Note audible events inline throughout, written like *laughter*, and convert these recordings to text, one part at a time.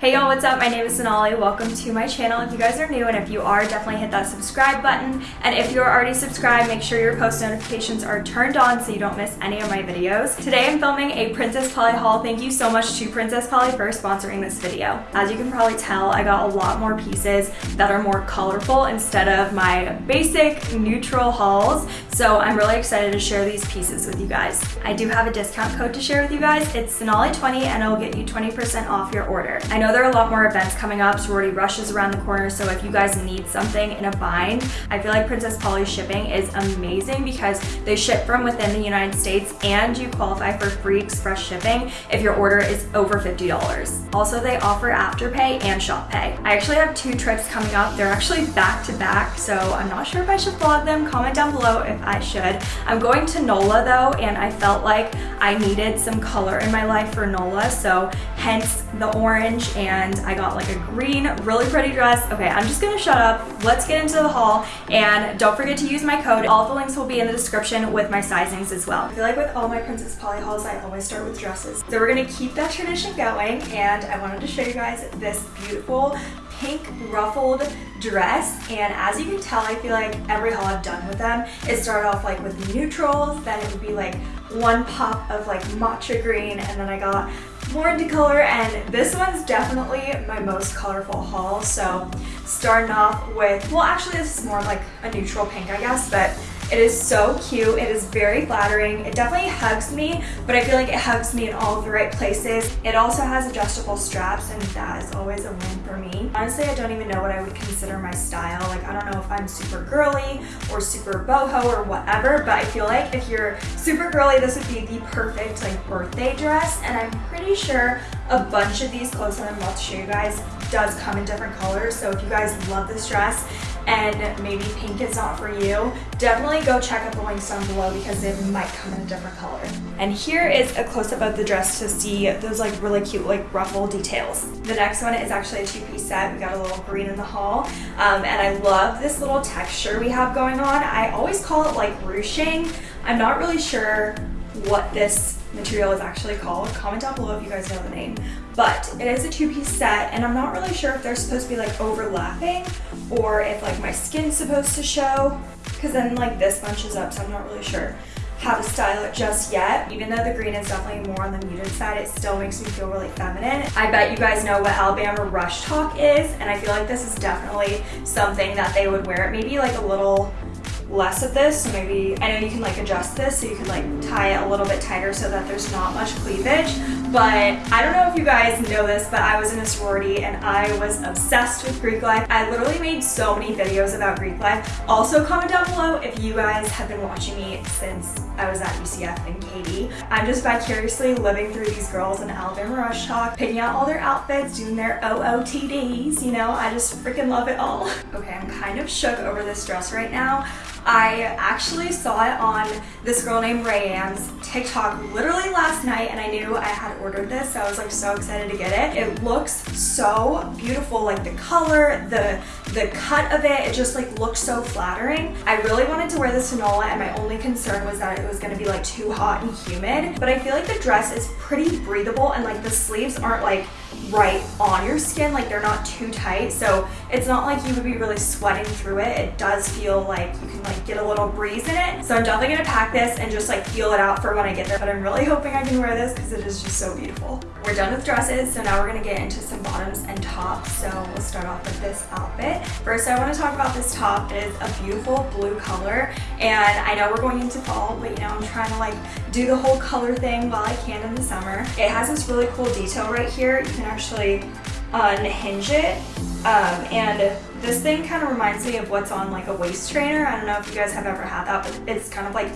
Hey y'all, what's up? My name is Sonali. Welcome to my channel. If you guys are new and if you are, definitely hit that subscribe button. And if you're already subscribed, make sure your post notifications are turned on so you don't miss any of my videos. Today I'm filming a Princess Polly haul. Thank you so much to Princess Polly for sponsoring this video. As you can probably tell, I got a lot more pieces that are more colorful instead of my basic neutral hauls. So I'm really excited to share these pieces with you guys. I do have a discount code to share with you guys. It's Sonali20 and it'll get you 20% off your order. I know know there are a lot more events coming up. Sorority Rush is around the corner, so if you guys need something in a bind, I feel like Princess Polly shipping is amazing because they ship from within the United States and you qualify for free express shipping if your order is over $50. Also, they offer Afterpay and Shop Pay. I actually have two trips coming up. They're actually back to back, so I'm not sure if I should vlog them. Comment down below if I should. I'm going to NOLA though, and I felt like I needed some color in my life for NOLA, so hence the orange and I got like a green, really pretty dress. Okay, I'm just gonna shut up. Let's get into the haul and don't forget to use my code. All the links will be in the description with my sizings as well. I feel like with all my Princess Polly hauls, I always start with dresses. So we're gonna keep that tradition going and I wanted to show you guys this beautiful pink ruffled dress and as you can tell I feel like every haul I've done with them it started off like with neutrals then it would be like one pop of like matcha green and then I got more into color and this one's definitely my most colorful haul. So starting off with well actually this is more like a neutral pink I guess but it is so cute. It is very flattering. It definitely hugs me, but I feel like it hugs me in all the right places. It also has adjustable straps and that is always a win for me. Honestly, I don't even know what I would consider my style. Like, I don't know if I'm super girly or super boho or whatever, but I feel like if you're super girly, this would be the perfect like birthday dress. And I'm pretty sure a bunch of these clothes that I'm about to show you guys does come in different colors. So if you guys love this dress, and maybe pink is not for you, definitely go check out the links down below because it might come in a different color. And here is a close-up of the dress to see those like really cute like ruffle details. The next one is actually a two-piece set. We got a little green in the haul. Um, and I love this little texture we have going on. I always call it like ruching. I'm not really sure what this material is actually called. Comment down below if you guys know the name. But it is a two-piece set and I'm not really sure if they're supposed to be like overlapping or if like my skin's supposed to show because then like this bunches up so I'm not really sure how to style it just yet. Even though the green is definitely more on the muted side, it still makes me feel really feminine. I bet you guys know what Alabama Rush Tok is, and I feel like this is definitely something that they would wear. It. Maybe like a little less of this so maybe I know you can like adjust this so you can like tie it a little bit tighter so that there's not much cleavage but I don't know if you guys know this but I was in a sorority and I was obsessed with Greek life. I literally made so many videos about Greek life. Also comment down below if you guys have been watching me since I was at UCF and KD I'm just vicariously living through these girls in Alabama Rush Tok picking out all their outfits doing their OOTDs you know? I just freaking love it all. *laughs* Okay I'm kind of shook over this dress right now I actually saw it on this girl named Rayanne's TikTok literally last night and I knew I had ordered this so I was like so excited to get it. It looks so beautiful like the color, the the cut of it, it just like looked so flattering. I really wanted to wear this to NOLA and my only concern was that it was going to be like too hot and humid but I feel like the dress is pretty breathable and like the sleeves aren't like right on your skin like they're not too tight so it's not like you would be really sweating through it. It does feel like you can like get a little breeze in it. So i'm definitely gonna pack this and just like feel it out for when i get there but i'm really hoping i can wear this because it is just so beautiful. We're done with dresses so now we're gonna get into some bottoms and tops. So we'll start off with this outfit. First i want to talk about this top. It is a beautiful blue color and i know we're going into fall but you know i'm trying to like do the whole color thing while i can in the summer. It has this really cool detail right here. You can actually uh, unhinge it. Um, and this thing kind of reminds me of what's on like a waist trainer. I don't know if you guys have ever had that, but it's kind of like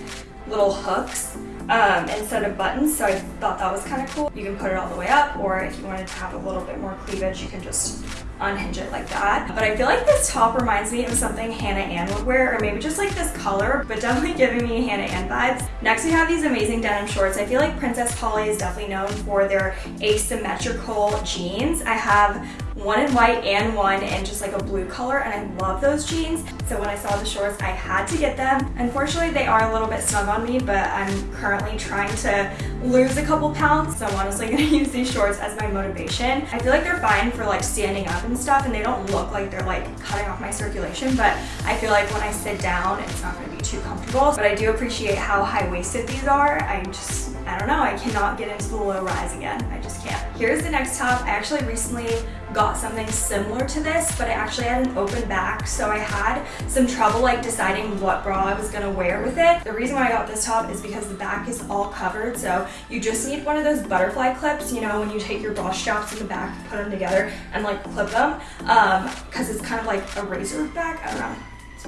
little hooks um, instead of buttons. So I thought that was kind of cool. You can put it all the way up, or if you wanted to have a little bit more cleavage, you can just unhinge it like that. But I feel like this top reminds me of something Hannah Ann would wear, or maybe just like this color, but definitely *laughs* giving me Hannah Ann vibes. Next we have these amazing denim shorts. I feel like Princess Polly is definitely known for their asymmetrical jeans. I have one in white and one in just like a blue color and I love those jeans. So when I saw the shorts, I had to get them. Unfortunately, they are a little bit snug on me, but I'm currently trying to lose a couple pounds. So I'm honestly *laughs* gonna use these shorts as my motivation. I feel like they're fine for like standing up and stuff and they don't look like they're like cutting off my circulation, but I feel like when I sit down, it's not gonna be too comfortable. But I do appreciate how high-waisted these are. I just, I don't know, I cannot get into the low rise again. I just can't. Here's the next top. I actually recently got something similar to this, but I actually had an open back, so I had some trouble like deciding what bra I was gonna wear with it. The reason why I got this top is because the back is all covered, so you just need one of those butterfly clips, you know, when you take your bra straps in the back, put them together, and like clip them, because um, it's kind of like a racerback, I don't know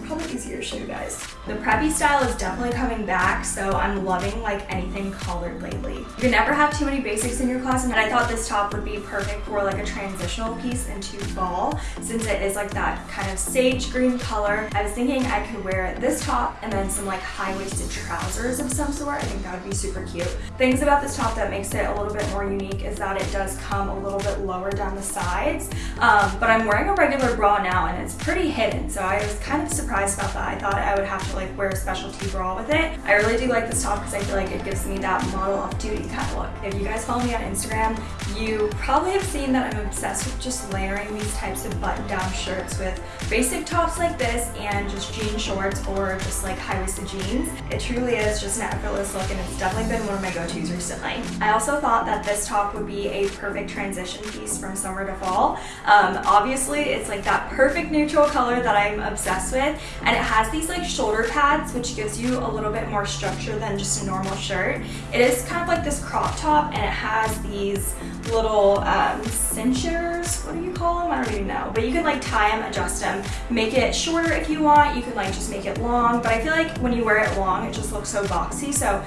probably easier to show you guys. The preppy style is definitely coming back, so I'm loving like anything colored lately. You can never have too many basics in your class, and I thought this top would be perfect for like a transitional piece into fall, since it is like that kind of sage green color. I was thinking I could wear this top and then some like high-waisted trousers of some sort. I think that would be super cute. Things about this top that makes it a little bit more unique is that it does come a little bit lower down the sides, um, but I'm wearing a regular bra now and it's pretty hidden, so I was kind of surprised surprised about that. I thought I would have to like wear a specialty bra with it. I really do like this top because I feel like it gives me that model off duty kind of look. If you guys follow me on Instagram, you probably have seen that I'm obsessed with just layering these types of button down shirts with basic tops like this and just jean shorts or just like high-waisted jeans. It truly is just an effortless look and it's definitely been one of my go-tos recently. I also thought that this top would be a perfect transition piece from summer to fall. Um, obviously, it's like that perfect neutral color that I'm obsessed with and it has these like shoulder pads which gives you a little bit more structure than just a normal shirt. It is kind of like this crop top and it has these little um, cinchers, what do you call them? I don't even know, but you can like tie them, adjust them, make it shorter if you want, you can like just make it long, but I feel like when you wear it long it just looks so boxy. So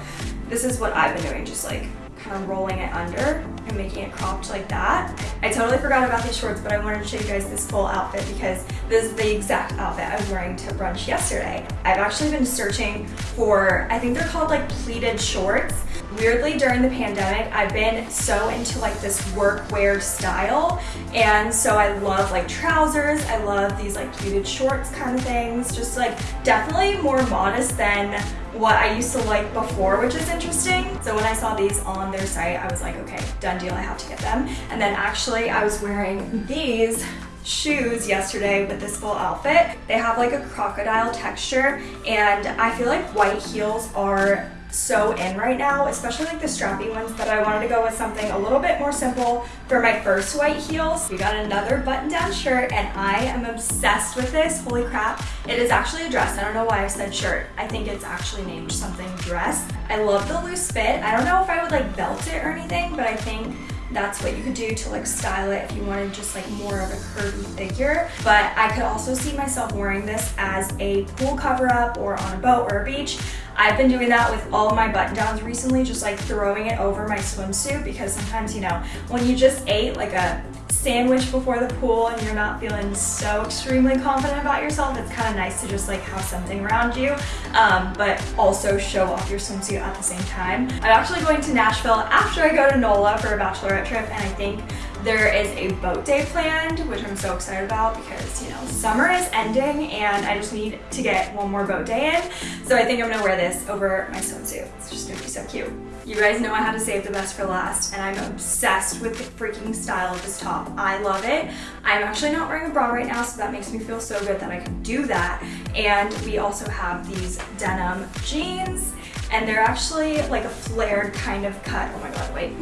this is what I've been doing, just like kind of rolling it under making it cropped like that. I totally forgot about these shorts, but I wanted to show you guys this full outfit because this is the exact outfit I was wearing to brunch yesterday. I've actually been searching for, I think they're called like pleated shorts. Weirdly, during the pandemic, I've been so into like this workwear style. And so I love like trousers. I love these like pleated shorts kind of things. Just like definitely more modest than what I used to like before, which is interesting. So when I saw these on their site, I was like, okay, done deal, I have to get them. And then actually I was wearing these shoes yesterday with this full outfit. They have like a crocodile texture and I feel like white heels are so in right now, especially like the strappy ones, but I wanted to go with something a little bit more simple for my first white heels. We got another button-down shirt and I am obsessed with this, holy crap. It is actually a dress, I don't know why I said shirt. I think it's actually named something dress. I love the loose fit. I don't know if I would like belt it or anything, but I think that's what you could do to like style it if you wanted just like more of a curvy figure. But I could also see myself wearing this as a pool cover up or on a boat or a beach. I've been doing that with all my button downs recently, just like throwing it over my swimsuit because sometimes, you know, when you just ate like a sandwich before the pool and you're not feeling so extremely confident about yourself, it's kind of nice to just like have something around you, um, but also show off your swimsuit at the same time. I'm actually going to Nashville after I go to NOLA for a bachelorette trip and I think there is a boat day planned, which I'm so excited about because, you know, summer is ending and I just need to get one more boat day in. So I think I'm gonna wear this over my swimsuit. It's just gonna be so cute. You guys know I had to save the best for last and I'm obsessed with the freaking style of this top. I love it. I'm actually not wearing a bra right now, so that makes me feel so good that I can do that. And we also have these denim jeans and they're actually like a flared kind of cut. Oh my God, wait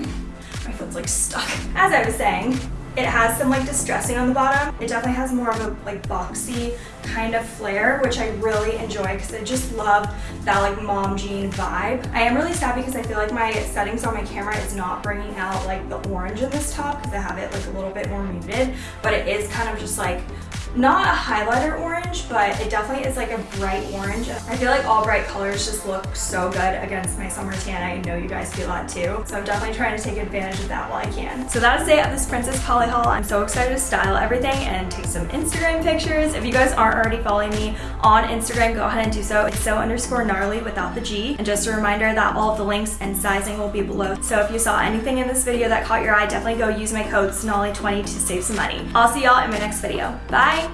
my foot's like stuck. As I was saying, it has some like distressing on the bottom. It definitely has more of a like boxy kind of flare, which I really enjoy because I just love that like mom jean vibe. I am really sad because I feel like my settings on my camera is not bringing out like the orange in this top because I have it like a little bit more muted, but it is kind of just like not a highlighter orange, but it definitely is like a bright orange. I feel like all bright colors just look so good against my summer tan. I know you guys feel that too. So I'm definitely trying to take advantage of that while I can. So that is it of this Princess Polly haul. I'm so excited to style everything and take some Instagram pictures. If you guys aren't already following me on Instagram, go ahead and do so. It's so underscore gnarly without the G. And just a reminder that all of the links and sizing will be below. So if you saw anything in this video that caught your eye, definitely go use my code SONALI20 to save some money. I'll see y'all in my next video. Bye!